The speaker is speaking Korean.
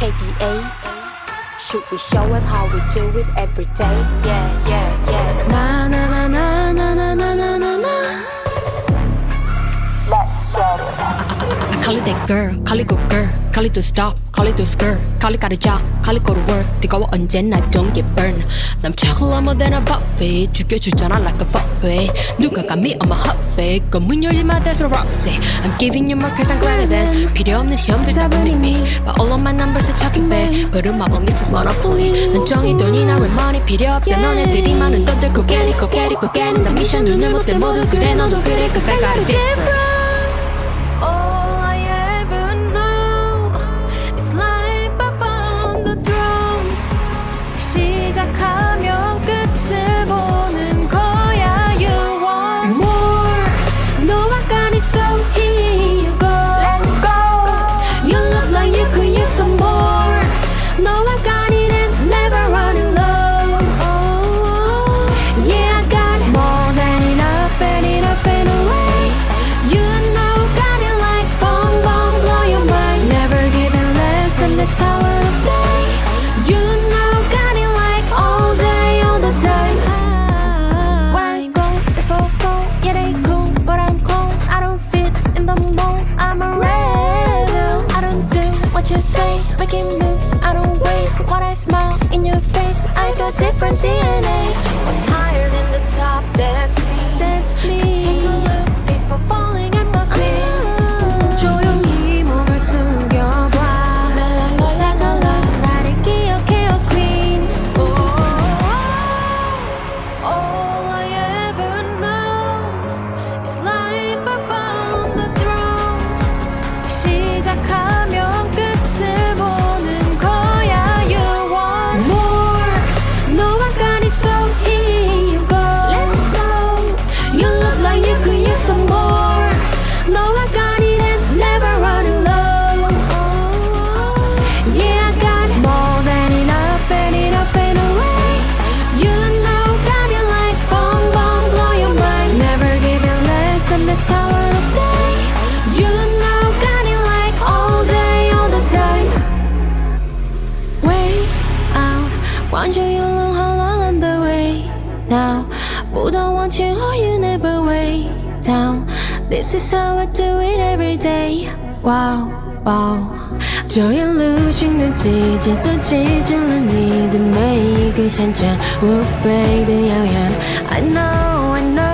KDA, Should we show how we do it every day? Yeah, yeah, yeah. Na na na na na na. Call it that girl, call it good girl, call it to stop, call it to skirt, call it got a job, call it go to work. 뜨거워 언제나 don't get burned. 남 차가워 than a buffet, 죽여주잖아 like a buffet. 누가 감히 on my hot fake, 검문 열지 마 that's a rock say. I'm giving you more cause I'm greater than. 필요 없는 시험들 다 me, but all of my numbers are chucking back. 버릇 마법 미스 monopoly. 난 정의 돈이나 왜 money 필요 없대. 너네들이 많은 돈들 고개리 고개리 고개리. 나 미션 눈을 못대 모두 그래 너도 그래 cause I got a different. thought I smelled now? But I want you, or you never way down. This is how I do it every day. Wow, wow. 这 illusion 的季节都记住了你的每一个闪闪，无比的遥远。I know。